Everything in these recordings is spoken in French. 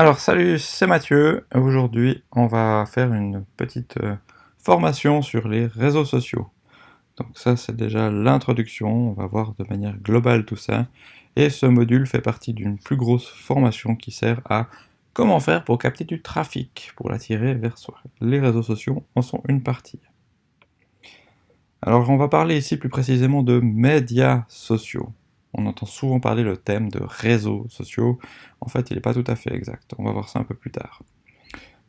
Alors salut, c'est Mathieu. Aujourd'hui, on va faire une petite euh, formation sur les réseaux sociaux. Donc ça, c'est déjà l'introduction. On va voir de manière globale tout ça. Et ce module fait partie d'une plus grosse formation qui sert à comment faire pour capter du trafic, pour l'attirer vers soi. Les réseaux sociaux en sont une partie. Alors on va parler ici plus précisément de médias sociaux on entend souvent parler le thème de réseaux sociaux. En fait, il n'est pas tout à fait exact. On va voir ça un peu plus tard.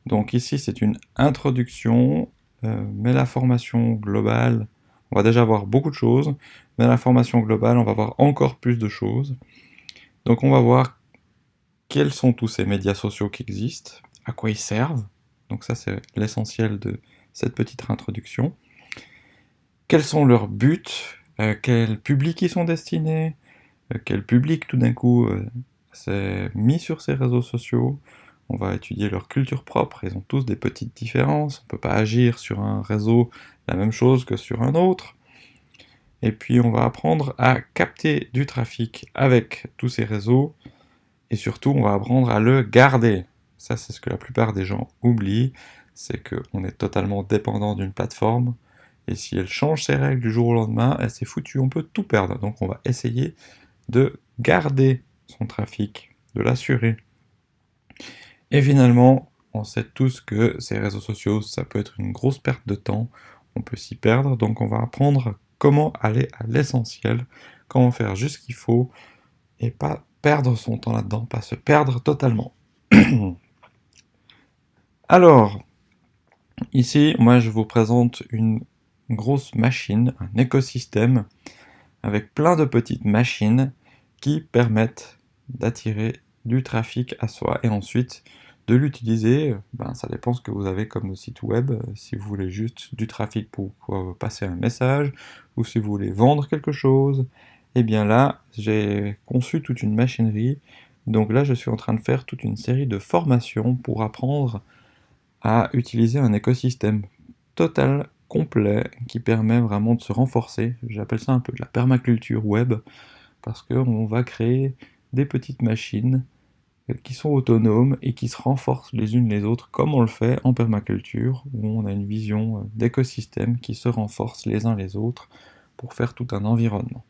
Donc ici, c'est une introduction, euh, mais la formation globale, on va déjà voir beaucoup de choses, mais la formation globale, on va voir encore plus de choses. Donc on va voir quels sont tous ces médias sociaux qui existent, à quoi ils servent. Donc ça, c'est l'essentiel de cette petite introduction. Quels sont leurs buts, à quel public ils sont destinés, euh, quel public tout d'un coup euh, s'est mis sur ces réseaux sociaux. On va étudier leur culture propre, ils ont tous des petites différences, on ne peut pas agir sur un réseau la même chose que sur un autre. Et puis on va apprendre à capter du trafic avec tous ces réseaux, et surtout on va apprendre à le garder. Ça c'est ce que la plupart des gens oublient, c'est qu'on est totalement dépendant d'une plateforme, et si elle change ses règles du jour au lendemain, elle s'est foutue, on peut tout perdre. Donc on va essayer de garder son trafic, de l'assurer. Et finalement, on sait tous que ces réseaux sociaux, ça peut être une grosse perte de temps, on peut s'y perdre, donc on va apprendre comment aller à l'essentiel, comment faire juste ce qu'il faut, et pas perdre son temps là-dedans, pas se perdre totalement. Alors, ici, moi je vous présente une grosse machine, un écosystème, avec plein de petites machines qui permettent d'attirer du trafic à soi et ensuite de l'utiliser, ben, ça dépend ce que vous avez comme site web, si vous voulez juste du trafic pour, passer un message, ou si vous voulez vendre quelque chose, et eh bien là, j'ai conçu toute une machinerie, donc là je suis en train de faire toute une série de formations pour apprendre à utiliser un écosystème total, complet, qui permet vraiment de se renforcer, j'appelle ça un peu de la permaculture web, parce qu'on va créer des petites machines qui sont autonomes et qui se renforcent les unes les autres comme on le fait en permaculture où on a une vision d'écosystème qui se renforcent les uns les autres pour faire tout un environnement.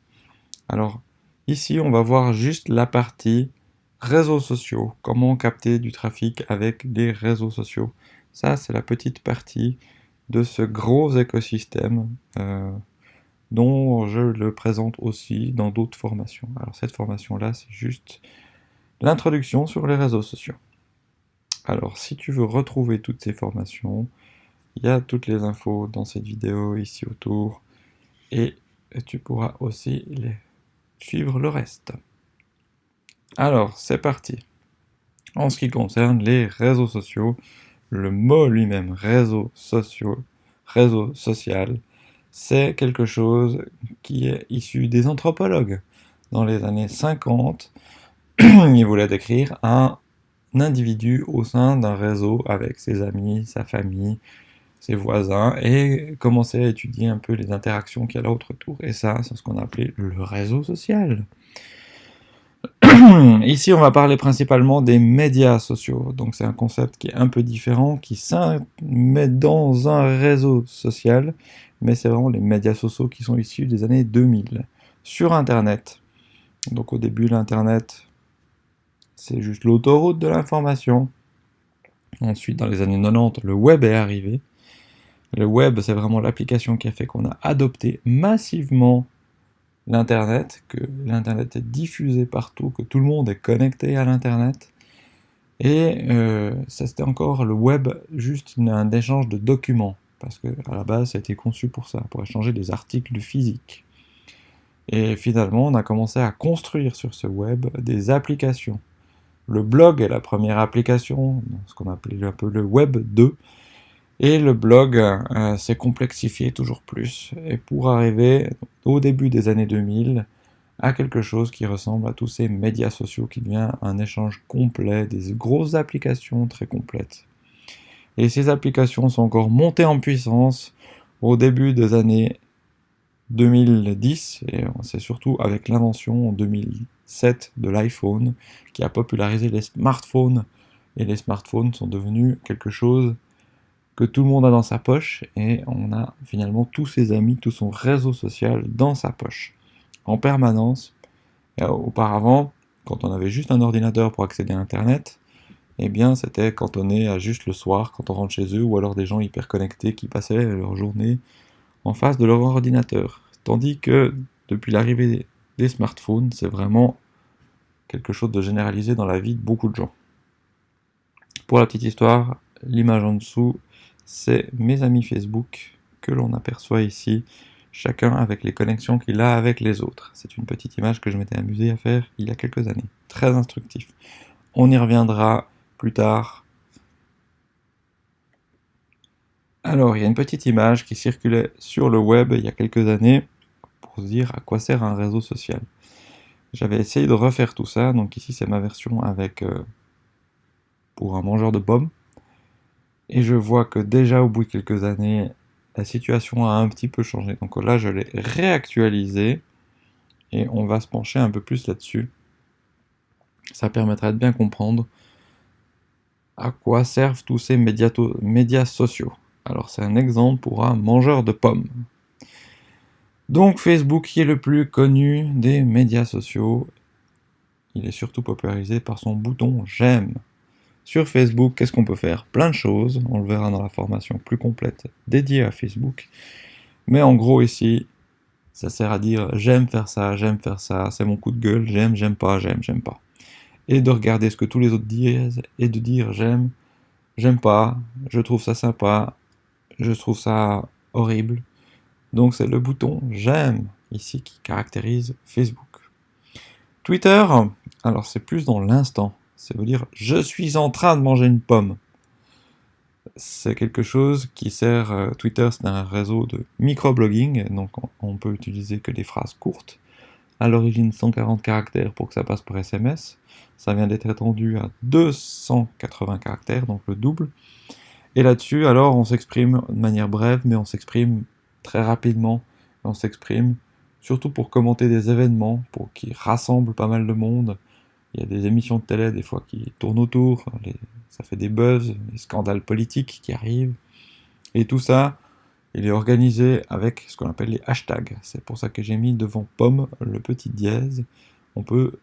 Alors ici on va voir juste la partie réseaux sociaux, comment capter du trafic avec des réseaux sociaux. Ça c'est la petite partie de ce gros écosystème euh, dont je le présente aussi dans d'autres formations. Alors cette formation-là, c'est juste l'introduction sur les réseaux sociaux. Alors si tu veux retrouver toutes ces formations, il y a toutes les infos dans cette vidéo ici autour, et tu pourras aussi les suivre le reste. Alors, c'est parti. En ce qui concerne les réseaux sociaux, le mot lui-même, sociaux, réseau social, c'est quelque chose qui est issu des anthropologues. Dans les années 50, ils voulaient décrire un individu au sein d'un réseau avec ses amis, sa famille, ses voisins, et commencer à étudier un peu les interactions qu'il y a là autour. Et ça, c'est ce qu'on a appelé le réseau social. Ici, on va parler principalement des médias sociaux. Donc c'est un concept qui est un peu différent, qui met dans un réseau social, mais c'est vraiment les médias sociaux qui sont issus des années 2000. Sur Internet, donc au début l'Internet, c'est juste l'autoroute de l'information. Ensuite, dans les années 90, le web est arrivé. Le web, c'est vraiment l'application qui a fait qu'on a adopté massivement l'Internet, que l'Internet est diffusé partout, que tout le monde est connecté à l'Internet. Et euh, ça c'était encore le web, juste un échange de documents parce que la base ça a été conçu pour ça, pour échanger des articles de physique. Et finalement, on a commencé à construire sur ce web des applications. Le blog est la première application, ce qu'on appelait un peu le web 2, et le blog euh, s'est complexifié toujours plus, et pour arriver au début des années 2000 à quelque chose qui ressemble à tous ces médias sociaux qui devient un échange complet, des grosses applications très complètes. Et ces applications sont encore montées en puissance au début des années 2010, et c'est surtout avec l'invention en 2007 de l'iPhone qui a popularisé les smartphones et les smartphones sont devenus quelque chose que tout le monde a dans sa poche et on a finalement tous ses amis, tout son réseau social dans sa poche en permanence. auparavant, quand on avait juste un ordinateur pour accéder à Internet, eh bien c'était cantonné à juste le soir quand on rentre chez eux ou alors des gens hyper connectés qui passaient leur journée en face de leur ordinateur. Tandis que depuis l'arrivée des smartphones, c'est vraiment quelque chose de généralisé dans la vie de beaucoup de gens. Pour la petite histoire, l'image en dessous, c'est mes amis Facebook que l'on aperçoit ici, chacun avec les connexions qu'il a avec les autres. C'est une petite image que je m'étais amusé à faire il y a quelques années. Très instructif. On y reviendra plus tard. Alors, il y a une petite image qui circulait sur le web il y a quelques années pour se dire à quoi sert un réseau social. J'avais essayé de refaire tout ça, donc ici c'est ma version avec euh, pour un mangeur de pommes. Et je vois que déjà au bout de quelques années, la situation a un petit peu changé. Donc là, je l'ai réactualisé et on va se pencher un peu plus là-dessus. Ça permettra de bien comprendre à quoi servent tous ces médias sociaux. Alors c'est un exemple pour un mangeur de pommes. Donc Facebook qui est le plus connu des médias sociaux, il est surtout popularisé par son bouton j'aime. Sur Facebook, qu'est-ce qu'on peut faire? Plein de choses, on le verra dans la formation plus complète dédiée à Facebook. Mais en gros ici, ça sert à dire j'aime faire ça, j'aime faire ça, c'est mon coup de gueule, j'aime, j'aime pas, j'aime, j'aime pas. Et de regarder ce que tous les autres disent et de dire j'aime, j'aime pas, je trouve ça sympa, je trouve ça horrible, donc c'est le bouton j'aime ici qui caractérise Facebook. Twitter, alors c'est plus dans l'instant. C'est vous dire je suis en train de manger une pomme. C'est quelque chose qui sert. Euh, Twitter, c'est un réseau de microblogging, donc on, peut utiliser que des phrases courtes. À l'origine 140 caractères pour que ça passe par SMS. Ça vient d'être étendu à 280 caractères, donc le double. Et là-dessus, alors, on s'exprime de manière brève, mais on s'exprime très rapidement, on s'exprime, surtout pour commenter des événements, pour qui rassemblent pas mal de monde. Il y a des émissions de télé des fois qui tournent autour, ça fait des buzz, des scandales politiques qui arrivent. Et tout ça, il est organisé avec ce qu'on appelle les hashtags. C'est pour ça que j'ai mis devant pomme le petit dièse. On peut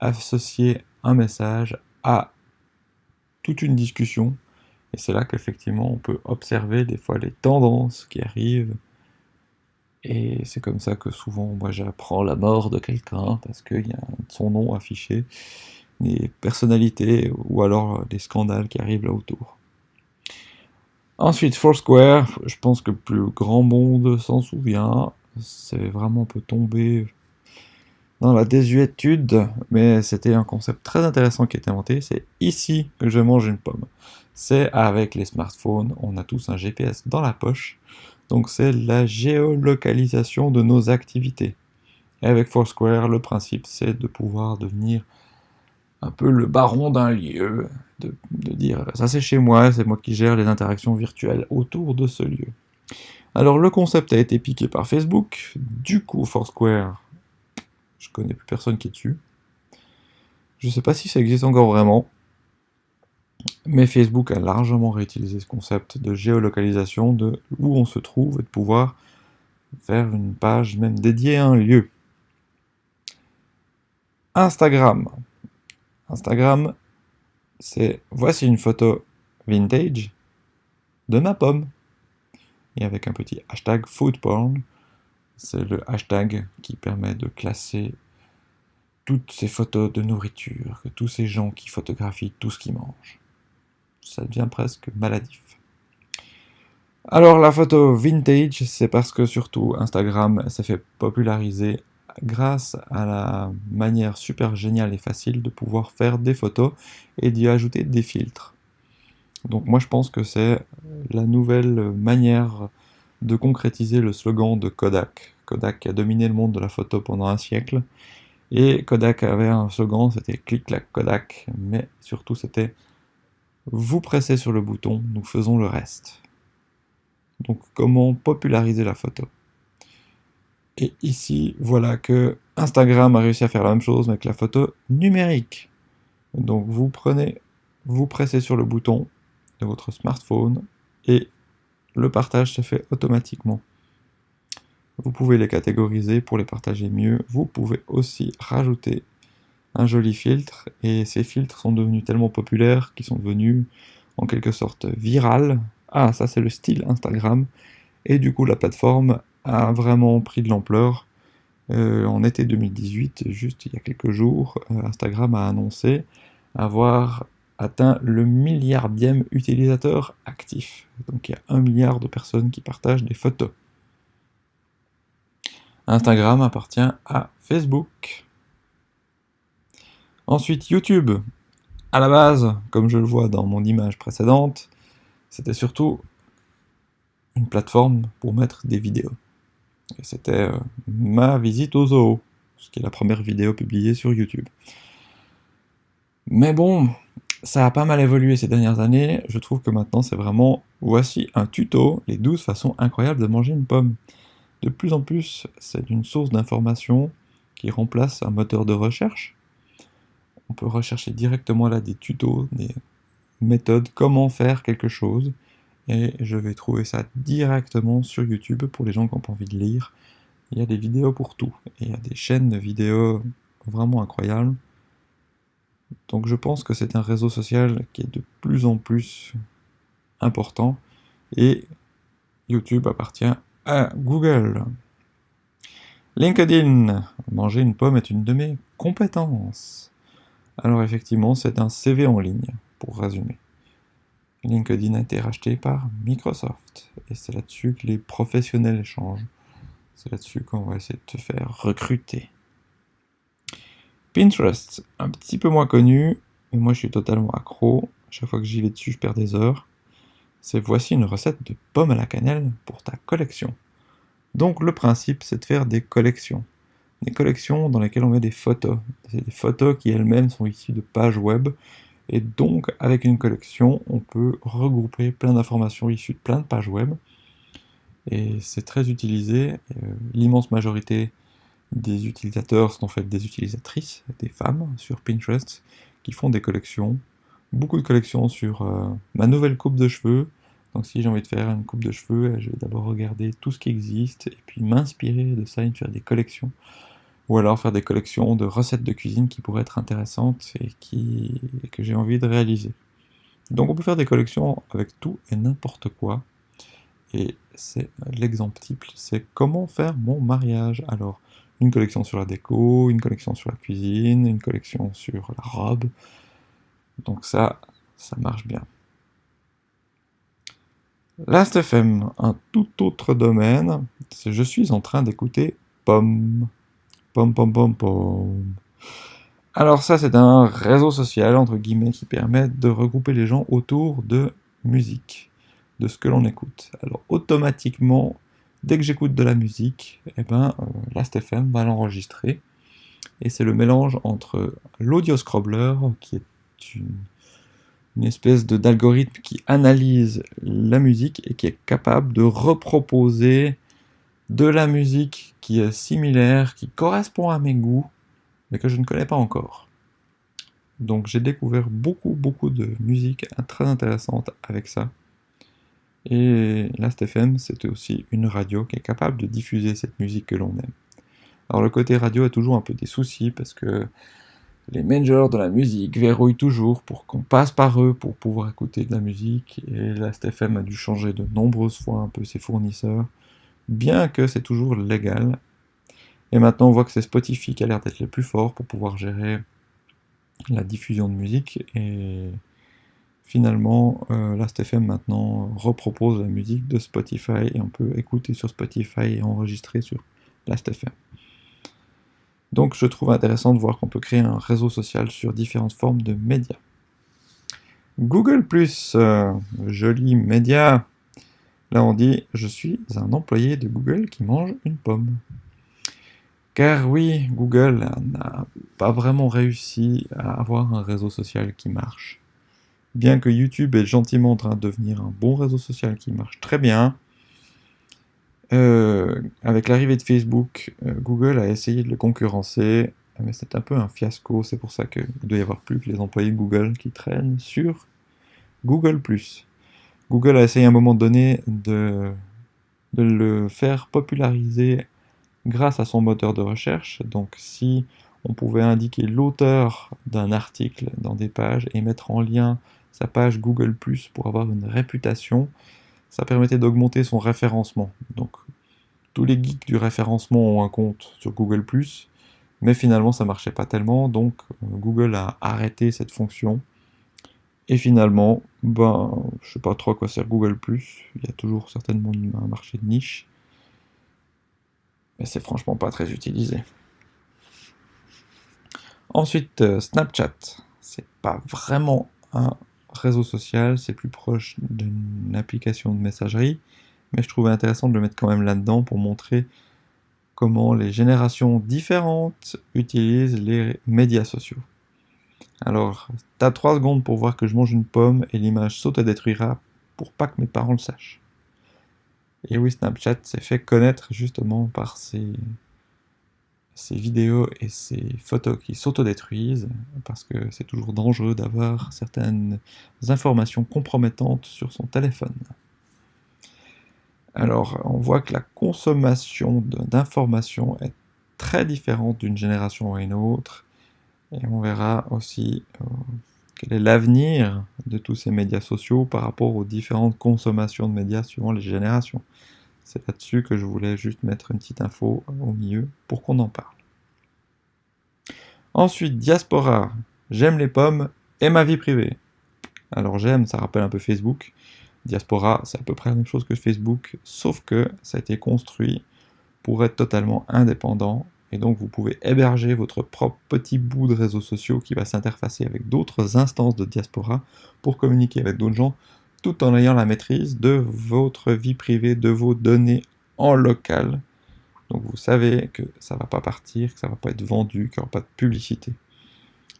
associer un message à toute une discussion. Et c'est là qu'effectivement on peut observer des fois les tendances qui arrivent, et c'est comme ça que souvent, moi, j'apprends la mort de quelqu'un, parce qu'il y a son nom affiché, des personnalités, ou alors des scandales qui arrivent là autour. Ensuite, Foursquare, je pense que plus grand monde s'en souvient, c'est vraiment un peu tombé dans la désuétude, mais c'était un concept très intéressant qui a été inventé, c'est ici que je mange une pomme. C'est avec les smartphones, on a tous un GPS dans la poche, donc c'est la géolocalisation de nos activités. Et avec Foursquare, le principe c'est de pouvoir devenir un peu le baron d'un lieu, de, dire ça c'est chez moi, c'est moi qui gère les interactions virtuelles autour de ce lieu. Alors le concept a été piqué par Facebook, du coup Foursquare, je connais plus personne qui est dessus. Je sais pas si ça existe encore vraiment, mais Facebook a largement réutilisé ce concept de géolocalisation, de où on se trouve, et de pouvoir faire une page même dédiée à un lieu. Instagram. Instagram, c'est voici une photo vintage de ma pomme. Et avec un petit hashtag foodporn, c'est le hashtag qui permet de classer toutes ces photos de nourriture, que tous ces gens qui photographient tout ce qu'ils mangent ça devient presque maladif. Alors la photo vintage, c'est parce que surtout Instagram s'est fait populariser grâce à la manière super géniale et facile de pouvoir faire des photos et d'y ajouter des filtres. Donc moi je pense que c'est la nouvelle manière de concrétiser le slogan de Kodak. Kodak a dominé le monde de la photo pendant un siècle. Et Kodak avait un slogan, c'était clic-clac Kodak, mais surtout c'était vous pressez sur le bouton, nous faisons le reste. Donc comment populariser la photo? Et ici, voilà que Instagram a réussi à faire la même chose avec la photo numérique. Donc vous prenez vous pressez sur le bouton de votre smartphone et le partage se fait automatiquement. Vous pouvez les catégoriser pour les partager mieux. Vous pouvez aussi rajouter un joli filtre et ces filtres sont devenus tellement populaires qu'ils sont devenus en quelque sorte viral. Ah, ça c'est le style Instagram. Et du coup, la plateforme a vraiment pris de l'ampleur. Euh, en été 2018, juste il y a quelques jours, euh, Instagram a annoncé avoir atteint le milliardième utilisateur actif. Donc il y a un milliard de personnes qui partagent des photos. Instagram appartient à Facebook. Ensuite, YouTube. À la base, comme je le vois dans mon image précédente, c'était surtout une plateforme pour mettre des vidéos. Et c'était euh, ma visite au zoo, ce qui est la première vidéo publiée sur YouTube. Mais bon, ça a pas mal évolué ces dernières années, je trouve que maintenant c'est vraiment, voici un tuto, les 12 façons incroyables de manger une pomme. De plus en plus, c'est une source d'information qui remplace un moteur de recherche. On peut rechercher directement là des tutos, des méthodes, comment faire quelque chose, et je vais trouver ça directement sur YouTube pour les gens qui n'ont pas envie de lire. Il y a des vidéos pour tout, et il y a des chaînes de vidéos vraiment incroyables. Donc je pense que c'est un réseau social qui est de plus en plus important, et YouTube appartient à Google. LinkedIn, manger une pomme est une de mes compétences. Alors effectivement, c'est un CV en ligne, pour résumer. LinkedIn a été racheté par Microsoft. Et c'est là-dessus que les professionnels échangent. C'est là-dessus qu'on va essayer de te faire recruter. Pinterest, un petit peu moins connu, mais moi je suis totalement accro. Chaque fois que j'y vais dessus, je perds des heures. C'est voici une recette de pommes à la cannelle pour ta collection. Donc le principe, c'est de faire des collections. Des collections dans lesquelles on met des photos. C'est des photos qui elles-mêmes sont issues de pages web et donc, avec une collection, on peut regrouper plein d'informations issues de plein de pages web. Et c'est très utilisé. Euh, l'immense majorité des utilisateurs sont en fait des utilisatrices, des femmes sur Pinterest, qui font des collections. Beaucoup de collections sur euh, ma nouvelle coupe de cheveux. Donc si j'ai envie de faire une coupe de cheveux, je vais d'abord regarder tout ce qui existe, et puis m'inspirer de ça et faire des collections ou alors faire des collections de recettes de cuisine qui pourraient être intéressantes et, qui, que j'ai envie de réaliser. Donc on peut faire des collections avec tout et n'importe quoi. Et c'est l'exemple type, c'est comment faire mon mariage. Alors, une collection sur la déco, une collection sur la cuisine, une collection sur la robe. Donc ça, ça marche bien. Last.fm, un tout autre domaine, je suis en train d'écouter Pomme. Pom pom pom pom. Alors ça, c'est un réseau social, entre guillemets, qui permet de regrouper les gens autour de musique, de ce que l'on écoute. Alors automatiquement, dès que j'écoute de la musique, eh ben, euh, Last.fm va l'enregistrer. Et c'est le mélange entre l'audio scrobbler, qui est une, une espèce d'algorithme qui analyse la musique et qui est capable de reproposer de la musique qui est similaire, qui correspond à mes goûts, mais que je ne connais pas encore. Donc j'ai découvert beaucoup, beaucoup de musique très intéressante avec ça. Et Last.fm, c'était aussi une radio qui est capable de diffuser cette musique que l'on aime. Alors le côté radio a toujours un peu des soucis parce que les managers de la musique verrouillent toujours pour qu'on passe par eux pour pouvoir écouter de la musique. Et Last.fm a dû changer de nombreuses fois un peu ses fournisseurs bien que c'est toujours légal. Et maintenant, on voit que c'est Spotify qui a l'air d'être le plus fort pour pouvoir gérer la diffusion de musique. Et finalement, euh, Last.fm maintenant repropose la musique de Spotify et on peut écouter sur Spotify et enregistrer sur Last.fm. Donc je trouve intéressant de voir qu'on peut créer un réseau social sur différentes formes de médias. Google euh, joli média, Là, on dit « Je suis un employé de Google qui mange une pomme ». Car oui, Google n'a pas vraiment réussi à avoir un réseau social qui marche. Bien que YouTube est gentiment en train de devenir un bon réseau social qui marche très bien, euh, avec l'arrivée de Facebook, euh, Google a essayé de le concurrencer mais c'est un peu un fiasco, c'est pour ça qu'il doit y avoir plus que les employés de Google qui traînent sur Google+. Google a essayé à un moment donné de, le faire populariser grâce à son moteur de recherche, donc si on pouvait indiquer l'auteur d'un article dans des pages et mettre en lien sa page Google+, pour avoir une réputation, ça permettait d'augmenter son référencement. Donc tous les geeks du référencement ont un compte sur Google+, mais finalement ça marchait pas tellement, donc euh, Google a arrêté cette fonction. Et finalement, ben, je sais pas trop à quoi sert Google+, il y a toujours certainement un marché de niche, mais c'est franchement pas très utilisé. Ensuite, euh, Snapchat, c'est pas vraiment un réseau social, c'est plus proche d'une application de messagerie, mais je trouvais intéressant de le mettre quand même là-dedans pour montrer comment les générations différentes utilisent les médias sociaux. Alors, t'as 3 secondes pour voir que je mange une pomme et l'image s'autodétruira pour pas que mes parents le sachent. Et oui, Snapchat s'est fait connaître justement par ces vidéos et ces photos qui s'autodétruisent, parce que c'est toujours dangereux d'avoir certaines informations compromettantes sur son téléphone. Alors, on voit que la consommation d'informations est très différente d'une génération à une autre, et on verra aussi euh, quel est l'avenir de tous ces médias sociaux par rapport aux différentes consommations de médias suivant les générations. C'est là-dessus que je voulais juste mettre une petite info au milieu pour qu'on en parle. Ensuite, diaspora. J'aime les pommes et ma vie privée. Alors j'aime, ça rappelle un peu Facebook. Diaspora, c'est à peu près la même chose que Facebook, sauf que ça a été construit pour être totalement indépendant, et donc vous pouvez héberger votre propre petit bout de réseaux sociaux qui va s'interfacer avec d'autres instances de diaspora pour communiquer avec d'autres gens, tout en ayant la maîtrise de votre vie privée, de vos données en local. Donc vous savez que ça ne va pas partir, que ça ne va pas être vendu, qu'il n'y aura pas de publicité.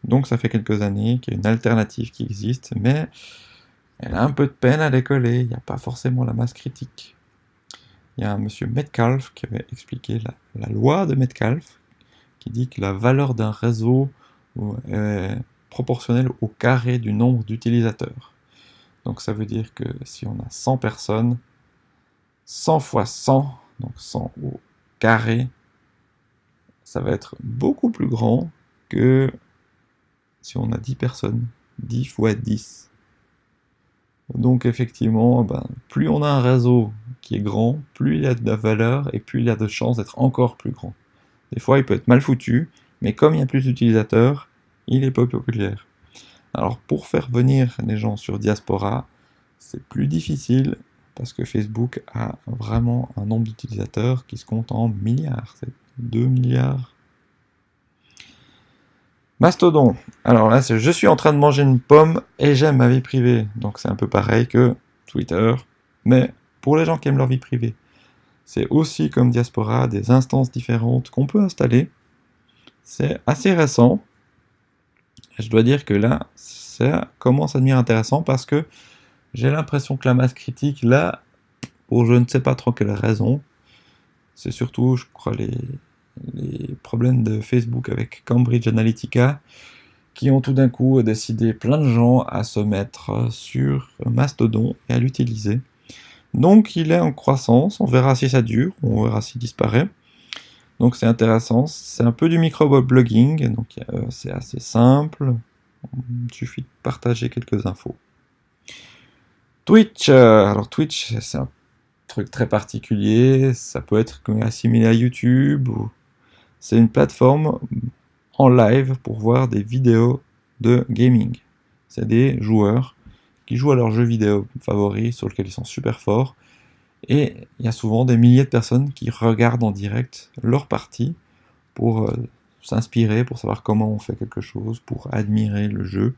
Donc ça fait quelques années qu'il y a une alternative qui existe, mais elle a un peu de peine à décoller, il n'y a pas forcément la masse critique. Il y a un monsieur Metcalfe qui avait expliqué la, loi de Metcalfe, qui dit que la valeur d'un réseau est proportionnelle au carré du nombre d'utilisateurs. Donc ça veut dire que si on a 100 personnes, 100 fois 100, donc 100 au carré, ça va être beaucoup plus grand que si on a 10 personnes. 10 fois 10. Donc effectivement, ben, plus on a un réseau qui est grand, plus il a de valeur et plus il a de chances d'être encore plus grand. Des fois, il peut être mal foutu, mais comme il y a plus d'utilisateurs, il est pas populaire. Alors pour faire venir les gens sur Diaspora, c'est plus difficile parce que Facebook a vraiment un nombre d'utilisateurs qui se compte en milliards. C'est 2 milliards Mastodon. Alors là, je suis en train de manger une pomme et j'aime ma vie privée. Donc c'est un peu pareil que Twitter, mais pour les gens qui aiment leur vie privée. C'est aussi comme Diaspora des instances différentes qu'on peut installer. C'est assez récent. je dois dire que là, ça commence à devenir intéressant parce que j'ai l'impression que la masse critique, là, pour je ne sais pas trop quelle raison, c'est surtout, je crois, les, les problèmes de Facebook avec Cambridge Analytica, qui ont tout d'un coup décidé plein de gens à se mettre sur Mastodon et à l'utiliser. Donc il est en croissance, on verra si ça dure, on verra s'il disparaît. Donc c'est intéressant, c'est un peu du micro-blogging, donc euh, c'est assez simple, il suffit de partager quelques infos. Twitch, euh, alors Twitch c'est un truc très particulier, ça peut être assimilé à YouTube ou c'est une plateforme en live pour voir des vidéos de gaming. C'est des joueurs qui jouent à leurs jeux vidéo favoris sur lesquels ils sont super forts. Et il y a souvent des milliers de personnes qui regardent en direct leur partie pour euh, s'inspirer, pour savoir comment on fait quelque chose, pour admirer le jeu.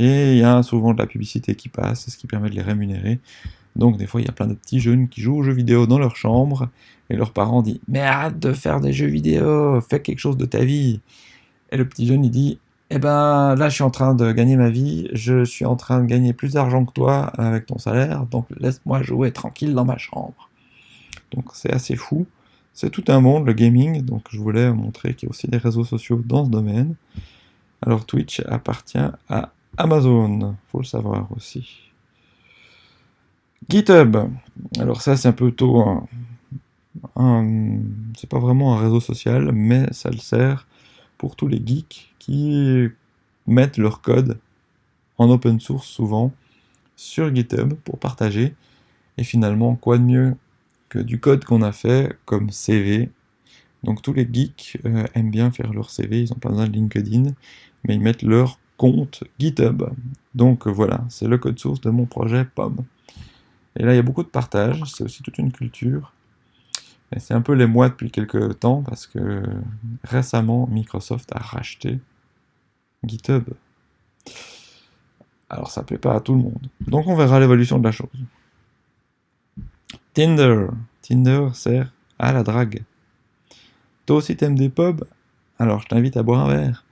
Et il y a souvent de la publicité qui passe, ce qui permet de les rémunérer. Donc des fois, il y a plein de petits jeunes qui jouent aux jeux vidéo dans leur chambre, et leurs parents disent « Mais arrête de faire des jeux vidéo, fais quelque chose de ta vie !» Et le petit jeune, il dit « Eh ben, là, je suis en train de gagner ma vie, je suis en train de gagner plus d'argent que toi avec ton salaire, donc laisse-moi jouer tranquille dans ma chambre. » Donc c'est assez fou. c'est tout un monde, le gaming, donc je voulais montrer qu'il y a aussi des réseaux sociaux dans ce domaine. Alors Twitch appartient à Amazon, faut le savoir aussi. GitHub, alors ça c'est un peu tôt, un, c'est pas vraiment un réseau social, mais ça le sert pour tous les geeks qui mettent leur code en open source souvent sur GitHub pour partager. Et finalement, quoi de mieux du code qu'on a fait comme CV. Donc tous les geeks euh, aiment bien faire leur CV, ils n'ont pas besoin de LinkedIn, mais ils mettent leur compte GitHub. Donc voilà, c'est le code source de mon projet POM. Et là, il y a beaucoup de partage, c'est aussi toute une culture. C'est un peu les mois depuis quelques temps, parce que récemment, Microsoft a racheté GitHub. Alors ça plaît pas à tout le monde. Donc on verra l'évolution de la chose. Tinder. Tinder sert à la drague. Toi aussi t'aimes des pubs? Alors je t'invite à boire un verre.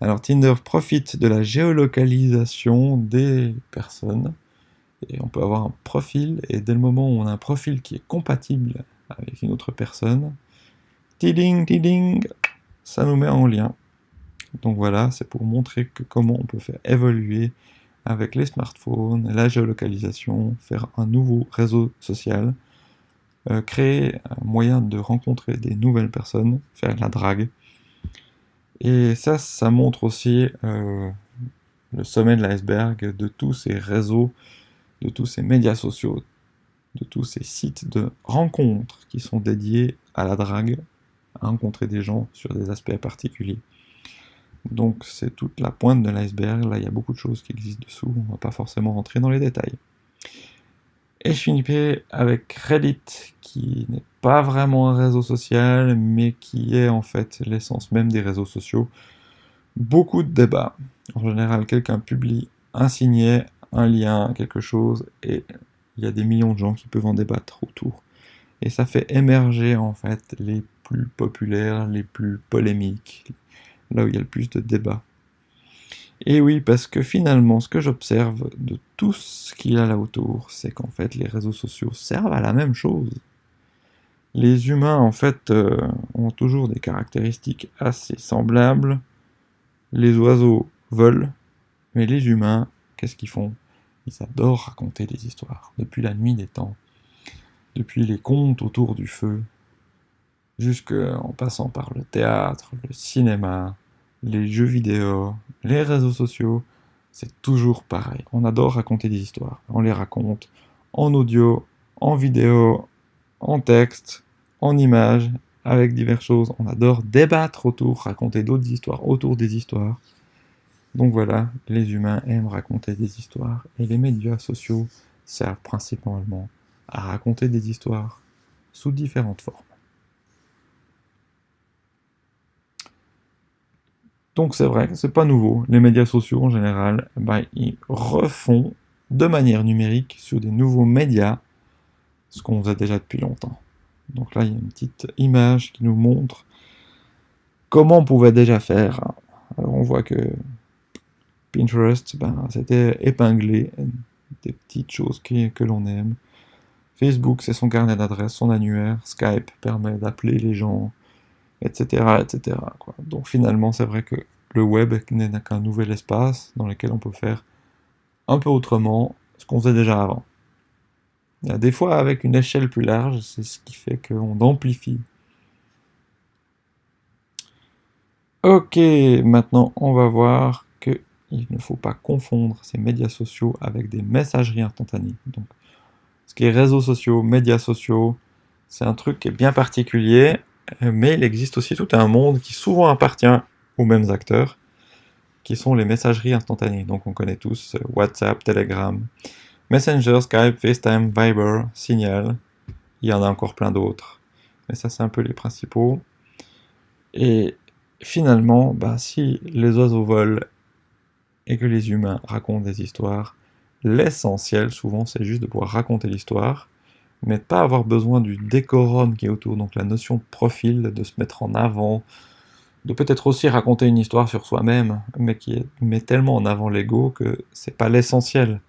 Alors Tinder profite de la géolocalisation des personnes. Et on peut avoir un profil, et dès le moment où on a un profil qui est compatible avec une autre personne, tiding, tiding, ça nous met en lien. Donc voilà, c'est pour montrer comment on peut faire évoluer avec les smartphones, la géolocalisation, faire un nouveau réseau social, euh, créer un moyen de rencontrer des nouvelles personnes, faire de la drague. Et ça, ça montre aussi euh, le sommet de l'iceberg de tous ces réseaux, de tous ces médias sociaux, de tous ces sites de rencontres qui sont dédiés à la drague, à rencontrer des gens sur des aspects particuliers. Donc c'est toute la pointe de l'iceberg, là il y a beaucoup de choses qui existent dessous, on va pas forcément rentrer dans les détails. Et je finirai avec Reddit, qui n'est pas vraiment un réseau social, mais qui est en fait l'essence même des réseaux sociaux. Beaucoup de débats. En général, quelqu'un publie un signet, un lien, quelque chose, et il y a des millions de gens qui peuvent en débattre autour. Et ça fait émerger en fait les plus populaires, les plus polémiques, là où il y a le plus de débats. Et oui, parce que finalement, ce que j'observe de tout ce qu'il y a là autour, c'est qu'en fait, les réseaux sociaux servent à la même chose. Les humains, en fait, euh, ont toujours des caractéristiques assez semblables. Les oiseaux volent, mais les humains, qu'est-ce qu'ils font? Ils adorent raconter des histoires, depuis la nuit des temps, depuis les contes autour du feu, jusqu'en passant par le théâtre, le cinéma, les jeux vidéo, les réseaux sociaux, c'est toujours pareil. On adore raconter des histoires. On les raconte en audio, en vidéo, en texte, en images, avec diverses choses. On adore débattre autour, raconter d'autres histoires autour des histoires. Donc voilà, les humains aiment raconter des histoires et les médias sociaux servent principalement à raconter des histoires sous différentes formes. Donc c'est vrai, c'est pas nouveau. Les médias sociaux en général, bah, ils refont de manière numérique sur des nouveaux médias ce qu'on faisait déjà depuis longtemps. Donc là, il y a une petite image qui nous montre comment on pouvait déjà faire. Alors on voit que Pinterest, ben, c'était épinglé des petites choses que l'on aime. Facebook, c'est son carnet d'adresses, son annuaire. Skype permet d'appeler les gens etc. etc. Donc finalement, c'est vrai que le web n'est qu'un nouvel espace dans lequel on peut faire un peu autrement ce qu'on faisait déjà avant. Des fois, avec une échelle plus large, c'est ce qui fait qu'on amplifie. Ok, maintenant on va voir qu'il ne faut pas confondre ces médias sociaux avec des messageries instantanées. Donc, ce qui est réseaux sociaux, médias sociaux, c'est un truc qui est bien particulier mais il existe aussi tout un monde qui souvent appartient aux mêmes acteurs, qui sont les messageries instantanées. Donc on connaît tous euh, WhatsApp, Telegram, Messenger, Skype, FaceTime, Viber, Signal. Il y en a encore plein d'autres. Mais ça, c'est un peu les principaux. Et finalement, bah, si les oiseaux volent et que les humains racontent des histoires, l'essentiel, souvent, c'est juste de pouvoir raconter l'histoire mais pas avoir besoin du décorum qui est autour, donc la notion de profil, de se mettre en avant, de peut-être aussi raconter une histoire sur soi-même, mais qui met tellement en avant l'ego que c'est pas l'essentiel.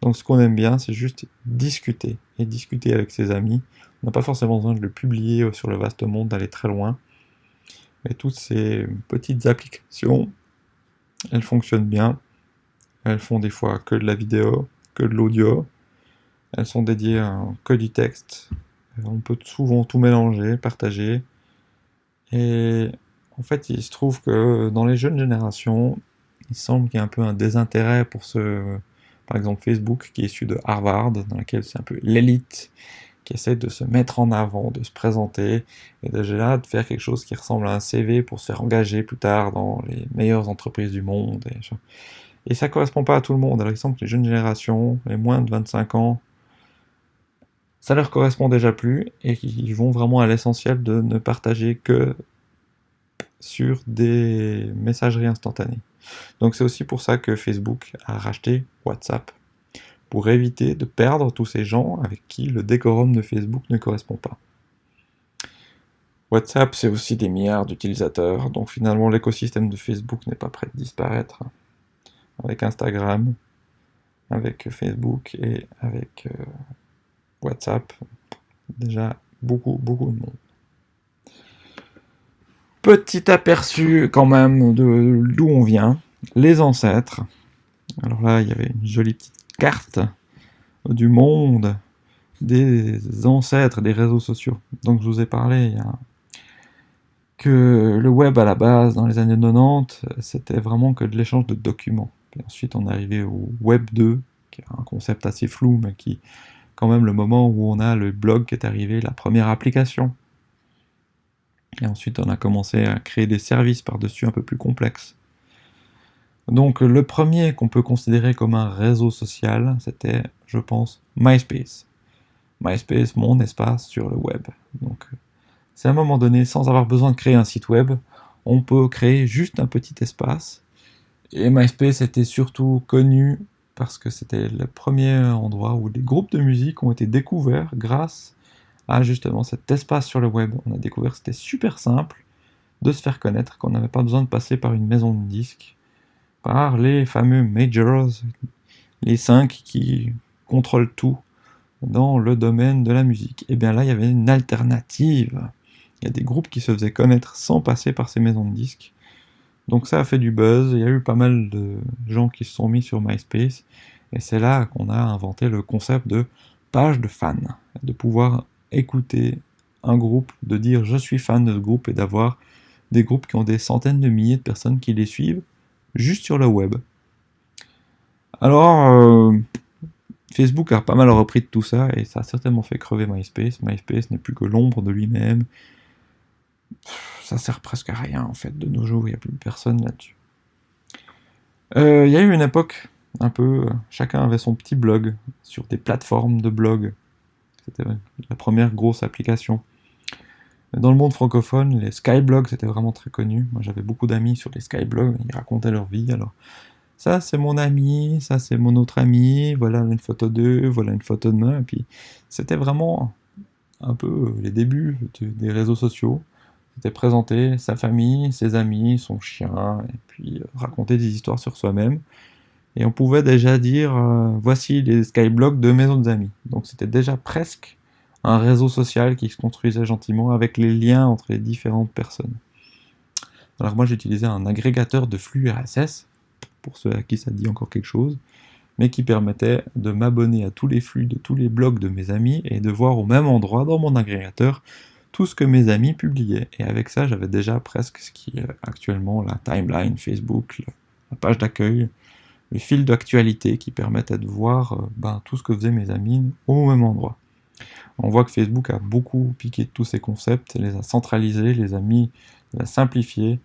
Donc ce qu'on aime bien, c'est juste discuter. et discuter avec ses amis. On n'a pas forcément besoin de le publier sur le vaste monde, d'aller très loin. Mais toutes ces petites applications, elles fonctionnent bien. Elles font des fois que de la vidéo, que de l'audio. Elles sont dédiées à que du texte. On peut souvent tout mélanger, partager. Et en fait, il se trouve que dans les jeunes générations, il semble qu'il y a un peu un désintérêt pour ce, par exemple Facebook, qui est issu de Harvard, dans lequel c'est un peu l'élite qui essaie de se mettre en avant, de se présenter, et déjà de faire quelque chose qui ressemble à un CV pour se faire engager plus tard dans les meilleures entreprises du monde. Et, et ça correspond pas à tout le monde. Alors il semble que les jeunes générations, les moins de 25 ans, ça leur correspond déjà plus, et qu'ils vont vraiment à l'essentiel de ne partager que sur des messageries instantanées. Donc c'est aussi pour ça que Facebook a racheté WhatsApp, pour éviter de perdre tous ces gens avec qui le décorum de Facebook ne correspond pas. WhatsApp, c'est aussi des milliards d'utilisateurs, donc finalement l'écosystème de Facebook n'est pas prêt de disparaître. Avec Instagram, avec Facebook et avec euh, WhatsApp, déjà beaucoup, beaucoup de monde. Petit aperçu quand même de d'où on vient, les ancêtres. Alors là, il y avait une jolie petite carte du monde des ancêtres des réseaux sociaux. Donc je vous ai parlé que le web à la base, dans les années 90, c'était vraiment que de l'échange de documents. ensuite on est arrivé au Web 2, qui est un concept assez flou, mais qui quand même le moment où on a le blog qui est arrivé, la première application et ensuite, on a commencé à créer des services par-dessus un peu plus complexes. Donc, le premier qu'on peut considérer comme un réseau social, c'était, je pense, MySpace. MySpace, mon espace sur le web. Donc, c'est à un moment donné, sans avoir besoin de créer un site web, on peut créer juste un petit espace. Et MySpace était surtout connu parce que c'était le premier endroit où des groupes de musique ont été découverts grâce à justement cet espace sur le web. On a découvert que c'était super simple de se faire connaître, qu'on n'avait pas besoin de passer par une maison de disques, par les fameux majors, les cinq qui contrôlent tout dans le domaine de la musique. Et bien là, il y avait une alternative. Il y a des groupes qui se faisaient connaître sans passer par ces maisons de disques. Donc ça a fait du buzz, il y a eu pas mal de gens qui se sont mis sur MySpace, et c'est là qu'on a inventé le concept de page de fans, de pouvoir écouter un groupe, de dire je suis fan de ce groupe et d'avoir des groupes qui ont des centaines de milliers de personnes qui les suivent juste sur le web. Alors, euh, Facebook a pas mal repris de tout ça et ça a certainement fait crever MySpace. MySpace n'est plus que l'ombre de lui-même. Ça sert presque à rien en fait de nos jours, il n'y a plus personne là-dessus. Euh, il y a eu une époque un peu, chacun avait son petit blog sur des plateformes de blog c'était la première grosse application. Dans le monde francophone, les skyblogs c'était vraiment très connu. Moi j'avais beaucoup d'amis sur les skyblogs, ils racontaient leur vie. Alors ça c'est mon ami, ça c'est mon autre ami, voilà une photo d'eux, voilà une photo de moi. Et puis c'était vraiment un peu les débuts des réseaux sociaux. C'était présenter sa famille, ses amis, son chien, et puis euh, raconter des histoires sur soi-même et on pouvait déjà dire euh, voici les skyblogs de mes autres amis. Donc c'était déjà presque un réseau social qui se construisait gentiment avec les liens entre les différentes personnes. Alors moi j'utilisais un agrégateur de flux RSS, pour ceux à qui ça dit encore quelque chose, mais qui permettait de m'abonner à tous les flux de tous les blogs de mes amis et de voir au même endroit dans mon agrégateur tout ce que mes amis publiaient. Et avec ça j'avais déjà presque ce qui est actuellement la timeline Facebook, la page d'accueil, les fils d'actualité qui permettent de voir euh, ben, tout ce que faisaient mes amis au même endroit. On voit que Facebook a beaucoup piqué tous ces concepts, les a centralisés, les a mis, les a simplifiés,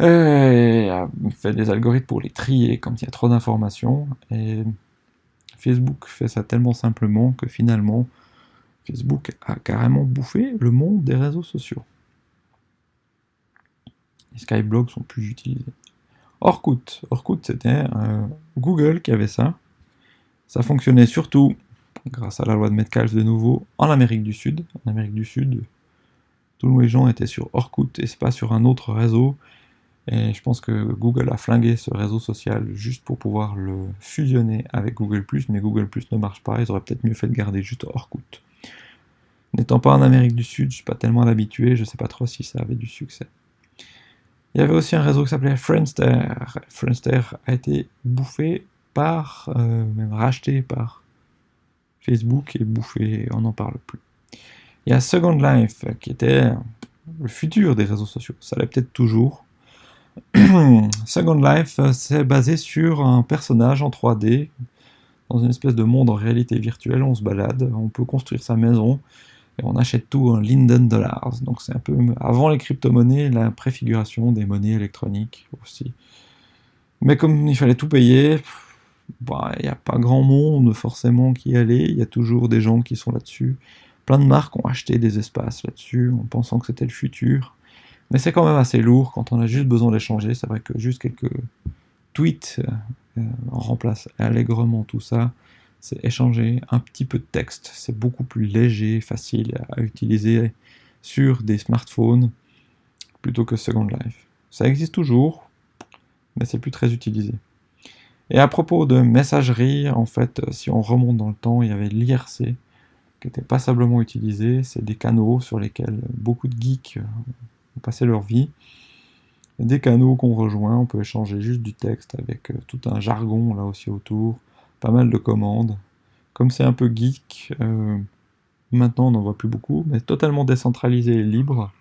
et a fait des algorithmes pour les trier quand il y a trop d'informations. Et Facebook fait ça tellement simplement que finalement, Facebook a carrément bouffé le monde des réseaux sociaux. Les skyblogs sont plus utilisés. Orkut. Orkut, c'était euh, Google qui avait ça. Ça fonctionnait surtout, grâce à la loi de Metcalfe de nouveau, en Amérique du Sud. En Amérique du Sud, tous les gens étaient sur Orkut et c'est pas sur un autre réseau. Et je pense que Google a flingué ce réseau social juste pour pouvoir le fusionner avec Google+, mais Google+, ne marche pas, ils auraient peut-être mieux fait de garder juste Orkut. N'étant pas en Amérique du Sud, je suis pas tellement habitué, je sais pas trop si ça avait du succès. Il y avait aussi un réseau qui s'appelait Friendster. Friendster a été bouffé par, euh, même racheté par Facebook et bouffé, on n'en parle plus. Il y a Second Life qui était le futur des réseaux sociaux, ça l'est peut-être toujours. Second Life, c'est basé sur un personnage en 3D, dans une espèce de monde en réalité virtuelle, on se balade, on peut construire sa maison, et on achète tout en Linden Dollars. Donc c'est un peu avant les crypto-monnaies, la préfiguration des monnaies électroniques aussi. Mais comme il fallait tout payer, bah, il n'y a pas grand monde forcément qui y allait, il y a toujours des gens qui sont là-dessus. Plein de marques ont acheté des espaces là-dessus en pensant que c'était le futur. Mais c'est quand même assez lourd quand on a juste besoin d'échanger. C'est vrai que juste quelques tweets euh, remplacent allègrement tout ça c'est échanger un petit peu de texte. C'est beaucoup plus léger, facile à utiliser sur des smartphones plutôt que Second Life. Ça existe toujours, mais c'est plus très utilisé. Et à propos de messagerie, en fait, si on remonte dans le temps, il y avait l'IRC qui était passablement utilisé. C'est des canaux sur lesquels beaucoup de geeks ont passé leur vie. Des canaux qu'on rejoint, on peut échanger juste du texte avec tout un jargon là aussi autour pas mal de commandes. Comme c'est un peu geek, euh, maintenant on n'en voit plus beaucoup, mais totalement décentralisé et libre.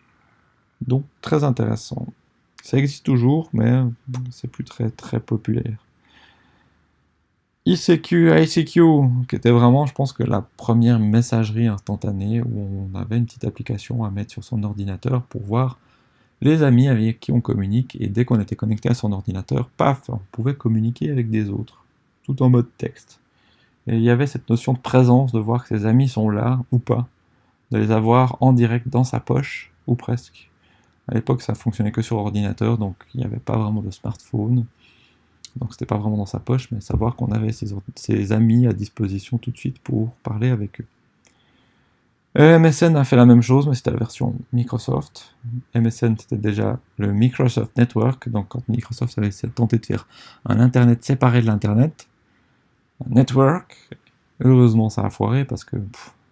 Donc très intéressant. Ça existe toujours, mais c'est plus très très populaire. ICQ, ICQ, qui était vraiment, je pense que la première messagerie instantanée où on avait une petite application à mettre sur son ordinateur pour voir les amis avec qui on communique, et dès qu'on était connecté à son ordinateur, paf, on pouvait communiquer avec des autres tout en mode texte. Et il y avait cette notion de présence, de voir que ses amis sont là ou pas, de les avoir en direct dans sa poche, ou presque. À l'époque, ça fonctionnait que sur ordinateur, donc il n'y avait pas vraiment de smartphone. Donc c'était pas vraiment dans sa poche, mais savoir qu'on avait ses, amis à disposition tout de suite pour parler avec eux. MSN a fait la même chose, mais c'était la version Microsoft. MSN, c'était déjà le Microsoft Network, donc quand Microsoft avait tenté de faire un Internet séparé de l'Internet, network. Heureusement, ça a foiré parce que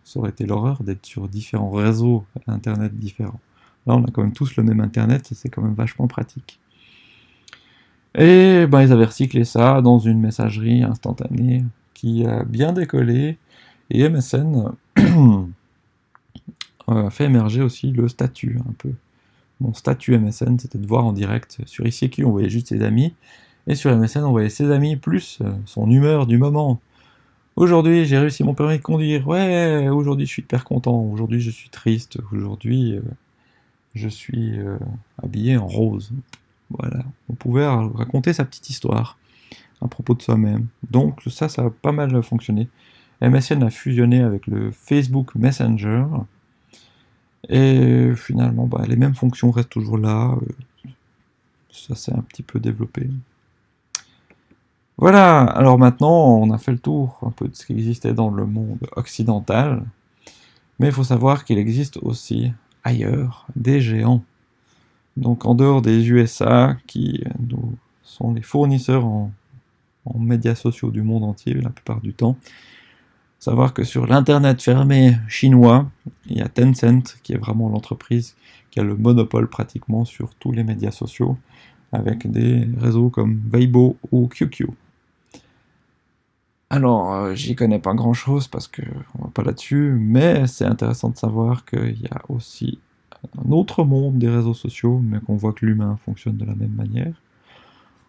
ça aurait été l'horreur d'être sur différents réseaux Internet différents. Là, on a quand même tous le même Internet et c'est quand même vachement pratique. Et ben, ils avaient recyclé ça dans une messagerie instantanée qui a bien décollé. Et MSN a fait émerger aussi le statut un peu. Mon statut MSN, c'était de voir en direct. Sur ICQ, on voyait juste ses amis. Et sur MSN, on voyait ses amis plus euh, son humeur du moment. Aujourd'hui, j'ai réussi mon permis de conduire. Ouais, aujourd'hui, je suis hyper content. Aujourd'hui, je suis triste. Aujourd'hui, euh, je suis euh, habillé en rose. Voilà. On pouvait raconter sa petite histoire à propos de soi-même. Donc, ça, ça a pas mal fonctionné. MSN a fusionné avec le Facebook Messenger. Et finalement, bah, les mêmes fonctions restent toujours là. Ça s'est un petit peu développé. Voilà, alors maintenant on a fait le tour un peu de ce qui existait dans le monde occidental, mais il faut savoir qu'il existe aussi ailleurs des géants. Donc en dehors des USA, qui nous sont les fournisseurs en, médias sociaux du monde entier la plupart du temps, savoir que sur l'internet fermé chinois, il y a Tencent qui est vraiment l'entreprise qui a le monopole pratiquement sur tous les médias sociaux, avec des réseaux comme Weibo ou QQ. Alors, euh, j'y connais pas grand chose parce que on va pas là-dessus, mais c'est intéressant de savoir qu'il y a aussi un autre monde des réseaux sociaux, mais qu'on voit que l'humain fonctionne de la même manière.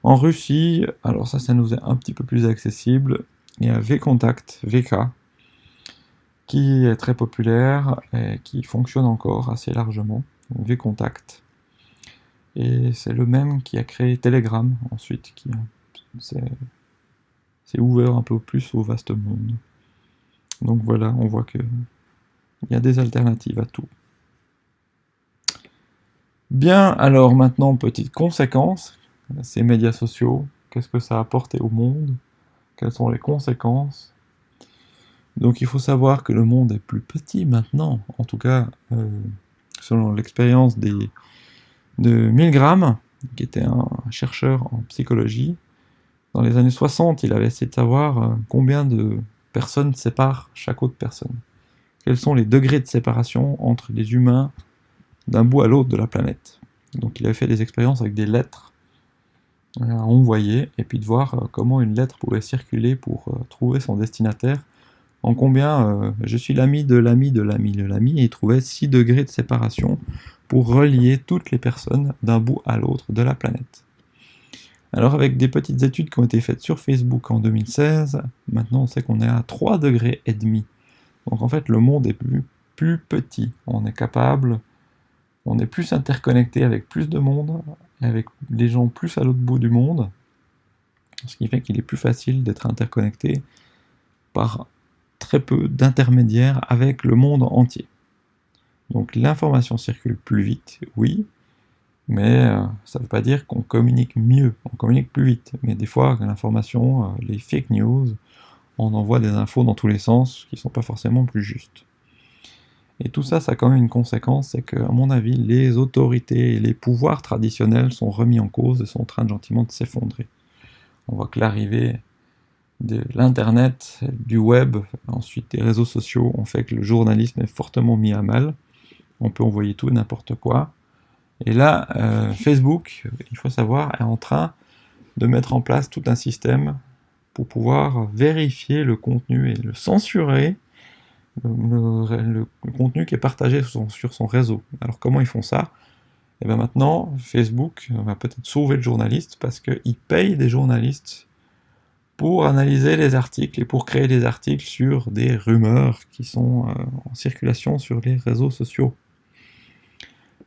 En Russie, alors ça, ça nous est un petit peu plus accessible. Il y a VKontact, VK, qui est très populaire et qui fonctionne encore assez largement. VKontact. Et c'est le même qui a créé Telegram ensuite, qui c'est ouvert un peu plus au vaste monde. Donc voilà, on voit que il y a des alternatives à tout. Bien, alors maintenant, petite conséquence, ces médias sociaux, qu'est-ce que ça a apporté au monde? Quelles sont les conséquences? Donc il faut savoir que le monde est plus petit maintenant, en tout cas, euh, selon l'expérience de 1000 grammes, qui était un chercheur en psychologie. Dans les années 60, il avait essayé de savoir euh, combien de personnes séparent chaque autre personne. Quels sont les degrés de séparation entre les humains d'un bout à l'autre de la planète. Donc il avait fait des expériences avec des lettres à envoyer, et puis de voir euh, comment une lettre pouvait circuler pour euh, trouver son destinataire, en combien je suis l'ami de l'ami de l'ami de l'ami, et il trouvait 6 degrés de séparation pour relier toutes les personnes d'un bout à l'autre de la planète. Alors avec des petites études qui ont été faites sur Facebook en 2016, maintenant on sait qu'on est à 3 degrés et demi. Donc en fait le monde est plus, plus petit. On est capable, on est plus interconnecté avec plus de monde, avec des gens plus à l'autre bout du monde, ce qui fait qu'il est plus facile d'être interconnecté par très peu d'intermédiaires avec le monde entier. Donc l'information circule plus vite, oui, mais euh, ça ne veut pas dire qu'on communique mieux, on communique plus vite. Mais des fois, l'information, euh, les fake news, on envoie des infos dans tous les sens qui ne sont pas forcément plus justes. Et tout ça, ça a quand même une conséquence, c'est que, à mon avis, les autorités et les pouvoirs traditionnels sont remis en cause et sont en train de gentiment de s'effondrer. On voit que l'arrivée de l'Internet, du web, ensuite des réseaux sociaux, ont fait que le journalisme est fortement mis à mal on peut envoyer tout et n'importe quoi. Et là, euh, Facebook, il faut savoir, est en train de mettre en place tout un système pour pouvoir vérifier le contenu et le censurer, le, contenu qui est partagé sur son, réseau. Alors comment ils font ça? Et eh bien maintenant, Facebook va peut-être sauver le journaliste parce qu'il paye des journalistes pour analyser les articles et pour créer des articles sur des rumeurs qui sont euh, en circulation sur les réseaux sociaux.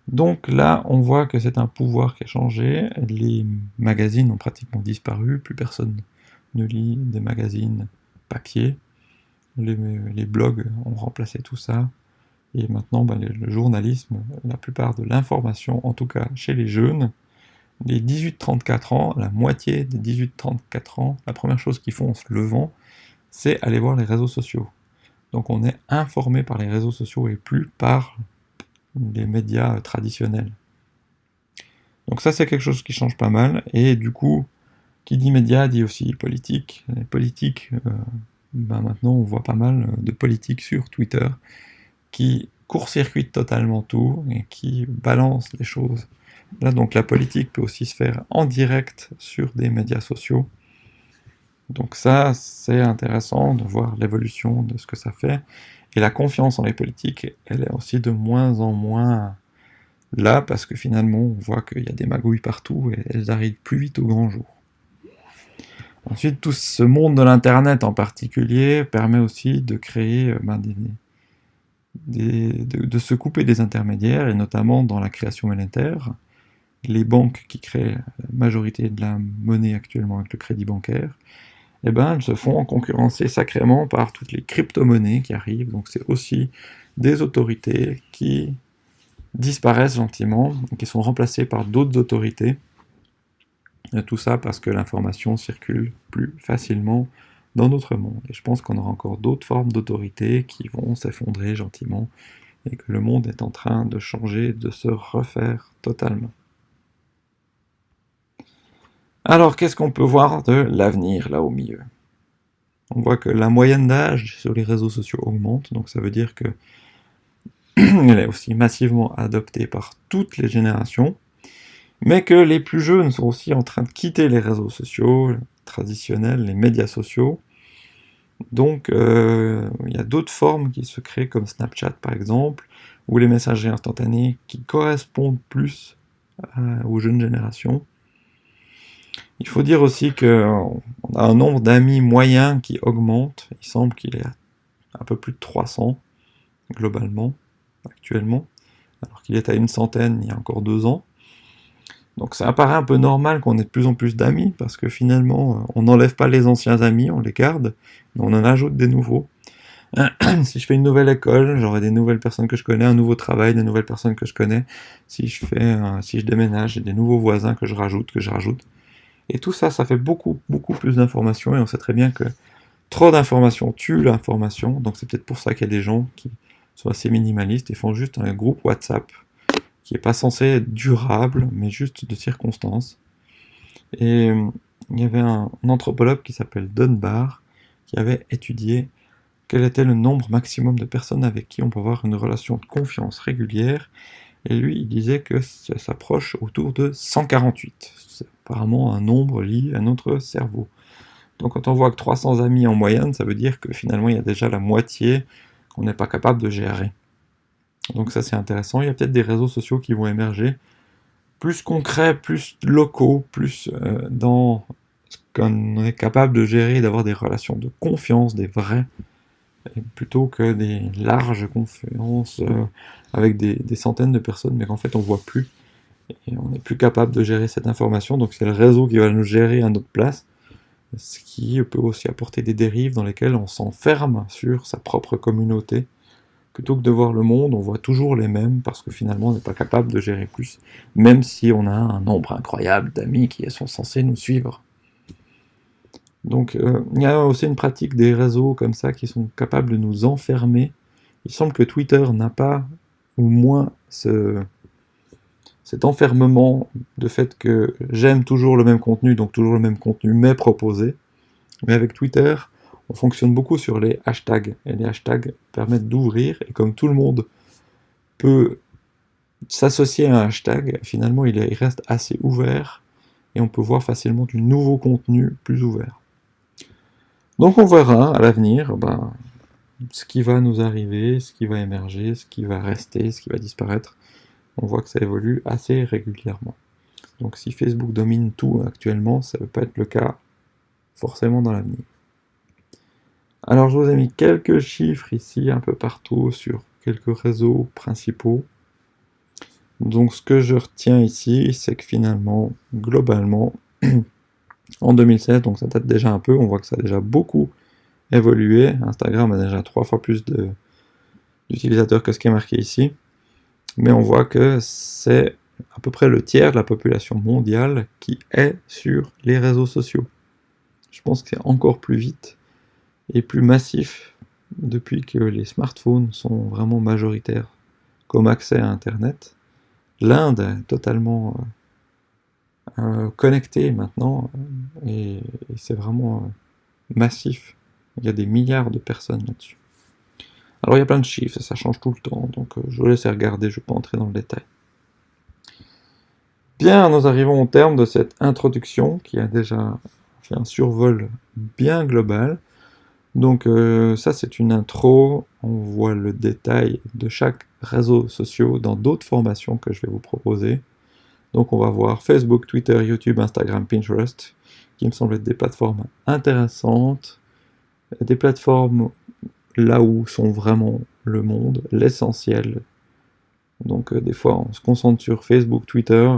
Donc là, on voit que c'est un pouvoir qui a changé, les magazines ont pratiquement disparu, plus personne ne lit des magazines papier, les, blogs ont remplacé tout ça, et maintenant ben, le journalisme, la plupart de l'information, en tout cas chez les jeunes, les 18-34 ans, la moitié des 18-34 ans, la première chose qu'ils font en se levant, c'est aller voir les réseaux sociaux. Donc on est informé par les réseaux sociaux et plus par les médias traditionnels. Donc ça c'est quelque chose qui change pas mal, et du coup, qui dit médias dit aussi politique. Les euh, ben maintenant on voit pas mal de politiques sur Twitter qui court-circuitent totalement tout et qui balancent les choses. Là donc la politique peut aussi se faire en direct sur des médias sociaux. Donc ça c'est intéressant de voir l'évolution de ce que ça fait. Et la confiance en les politiques, elle est aussi de moins en moins là, parce que finalement, on voit qu'il y a des magouilles partout, et elles arrivent plus vite au grand jour. Ensuite, tout ce monde de l'Internet en particulier permet aussi de créer, euh, ben, de, se couper des intermédiaires, et notamment dans la création monétaire. Les banques qui créent la majorité de la monnaie actuellement avec le crédit bancaire, eh ben, elles se font concurrencer sacrément par toutes les crypto-monnaies qui arrivent. Donc c'est aussi des autorités qui disparaissent gentiment, qui sont remplacées par d'autres autorités. Tout ça parce que l'information circule plus facilement dans notre monde. Et je pense qu'on aura encore d'autres formes d'autorité qui vont s'effondrer gentiment et que le monde est en train de changer, de se refaire totalement. Alors, qu'est-ce qu'on peut voir de l'avenir, là, au milieu? On voit que la moyenne d'âge sur les réseaux sociaux augmente, donc ça veut dire que elle est aussi massivement adoptée par toutes les générations, mais que les plus jeunes sont aussi en train de quitter les réseaux sociaux traditionnels, les médias sociaux. Donc, euh, il y a d'autres formes qui se créent, comme Snapchat par exemple, ou les messageries instantanées qui correspondent plus aux jeunes générations. Il faut dire aussi qu'on a un nombre d'amis moyens qui augmente. Il semble qu'il est à un peu plus de 300 globalement, actuellement, alors qu'il est à une centaine il y a encore deux ans. Donc ça apparaît un peu normal qu'on ait de plus en plus d'amis, parce que finalement, on n'enlève pas les anciens amis, on les garde, mais on en ajoute des nouveaux. si je fais une nouvelle école, j'aurai des nouvelles personnes que je connais, un nouveau travail, des nouvelles personnes que je connais. Si je fais, si je déménage, j'ai des nouveaux voisins que je rajoute, que je rajoute. Et tout ça, ça fait beaucoup, beaucoup plus d'informations, et on sait très bien que trop d'informations tue l'information, donc c'est peut-être pour ça qu'il y a des gens qui sont assez minimalistes et font juste un groupe WhatsApp qui n'est pas censé être durable, mais juste de circonstances. Et euh, il y avait un, anthropologue qui s'appelle Dunbar, qui avait étudié quel était le nombre maximum de personnes avec qui on peut avoir une relation de confiance régulière, et lui, il disait que ça s'approche autour de 148. C'est apparemment un nombre lié à notre cerveau. Donc quand on voit que 300 amis en moyenne, ça veut dire que finalement il y a déjà la moitié qu'on n'est pas capable de gérer. Donc ça c'est intéressant. Il y a peut-être des réseaux sociaux qui vont émerger, plus concrets, plus locaux, plus euh, dans ce qu'on est capable de gérer, d'avoir des relations de confiance, des vrais, plutôt que des larges conférences euh, avec des, centaines de personnes, mais qu'en fait on voit plus, et on n'est plus capable de gérer cette information, donc c'est le réseau qui va nous gérer à notre place, ce qui peut aussi apporter des dérives dans lesquelles on s'enferme sur sa propre communauté, plutôt que de voir le monde, on voit toujours les mêmes, parce que finalement on n'est pas capable de gérer plus, même si on a un nombre incroyable d'amis qui sont censés nous suivre. Donc euh, il y a aussi une pratique des réseaux comme ça qui sont capables de nous enfermer. Il semble que Twitter n'a pas, ou moins, ce, cet enfermement de fait que j'aime toujours le même contenu, donc toujours le même contenu, mais proposé. Mais avec Twitter, on fonctionne beaucoup sur les hashtags, et les hashtags permettent d'ouvrir, et comme tout le monde peut s'associer à un hashtag, finalement il reste assez ouvert, et on peut voir facilement du nouveau contenu plus ouvert. Donc on verra à l'avenir ben, ce qui va nous arriver, ce qui va émerger, ce qui va rester, ce qui va disparaître. On voit que ça évolue assez régulièrement. Donc si Facebook domine tout actuellement, ça ne peut pas être le cas forcément dans l'avenir. Alors je vous ai mis quelques chiffres ici, un peu partout, sur quelques réseaux principaux. Donc ce que je retiens ici, c'est que finalement, globalement, en 2016, donc ça date déjà un peu, on voit que ça a déjà beaucoup évolué. Instagram a déjà trois fois plus d'utilisateurs que ce qui est marqué ici. Mais on voit que c'est à peu près le tiers de la population mondiale qui est sur les réseaux sociaux. Je pense que c'est encore plus vite et plus massif depuis que les smartphones sont vraiment majoritaires comme accès à Internet. L'Inde est totalement euh, euh, connecté maintenant, euh, et, c'est vraiment massif. Il y a des milliards de personnes là-dessus. Alors il y a plein de chiffres, ça change tout le temps, donc je vous laisse regarder, je ne vais pas entrer dans le détail. Bien, nous arrivons au terme de cette introduction qui a déjà fait un survol bien global. Donc ça c'est une intro, on voit le détail de chaque réseau social dans d'autres formations que je vais vous proposer. Donc on va voir Facebook, Twitter, YouTube, Instagram, Pinterest, qui me semblent être des plateformes intéressantes, des plateformes là où sont vraiment le monde, l'essentiel. Donc euh, des fois on se concentre sur Facebook, Twitter,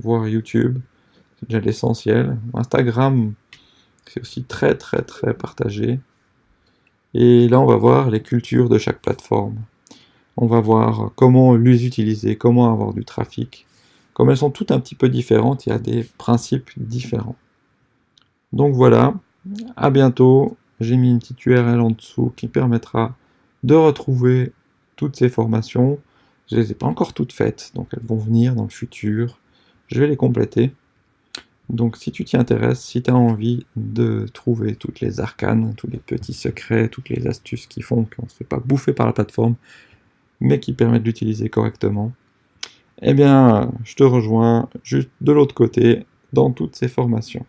voire YouTube, c'est déjà l'essentiel. Instagram, c'est aussi très très très partagé. Et là on va voir les cultures de chaque plateforme. On va voir comment les utiliser, comment avoir du trafic, comme elles sont toutes un petit peu différentes, il y a des principes différents. Donc voilà, à bientôt. J'ai mis une petite URL en dessous qui permettra de retrouver toutes ces formations. Je ne les ai pas encore toutes faites, donc elles vont venir dans le futur. Je vais les compléter. Donc si tu t'y intéresses, si tu as envie de trouver toutes les arcanes, tous les petits secrets, toutes les astuces qui font qu'on ne se fait pas bouffer par la plateforme, mais qui permettent d'utiliser correctement, eh bien, je te rejoins juste de l'autre côté dans toutes ces formations.